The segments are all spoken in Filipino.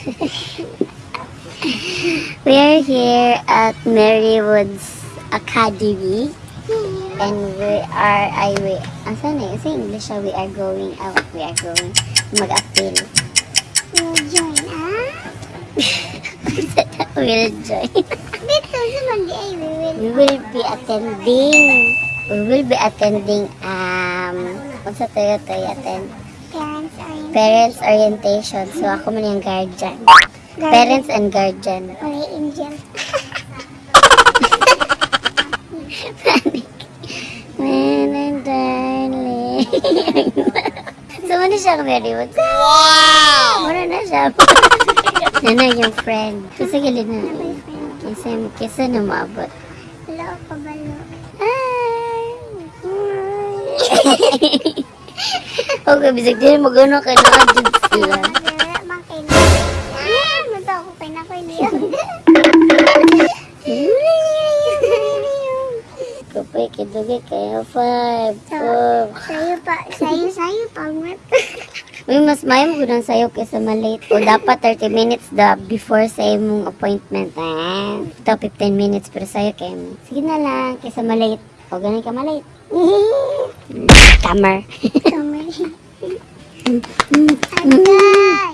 we are here at Merrywoods Academy. And we are, ay, we, ang sana yun, sa English, ah, we are going out, we are going mag-appeal. We'll join, ah? we'll join. We will. Be attending, we will be attending, um, kung sa Toyo attend, Parents are in. Parents orientation. So, ako man yung guardian. Guardian. Parents and guardian. Wala angel. Man and darling. so, ano siya very good? Wow! Mura na siya. Nana yung friend. Kasi gilid na. Kasi, kasi na maabot. Hello, pabalo. Hi! okay, bisag din sila. Mata ako kay na kayo niya. Kapay, kidugay kayo. Five, four. Sayo pa, sayo, sayo, pangmat. Uy, mas mayo mo gudang sayo kaysa malate. O dapat 30 minutes da before sa imong appointment. Ah, ito 15 minutes pero sayo kayo mo. Sige na lang, kaysa malate. O ganun ka malate. Camera. Kamay. Agay!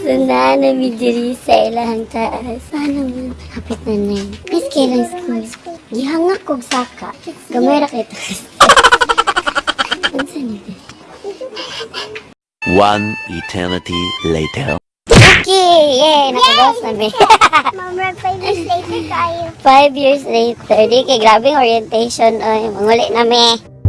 Sunda na diri sa ilahang taas. Paano mo? Hapit na na. Miss kailang school. Gihangak kog saka. Gamay ra kay taas. Unsa ni ba? One eternity later. Okay! Yay! Nakagawas na mi. Mom, five years later kayo. Five years later. Di kay grabing orientation. Ay, manguli na mi.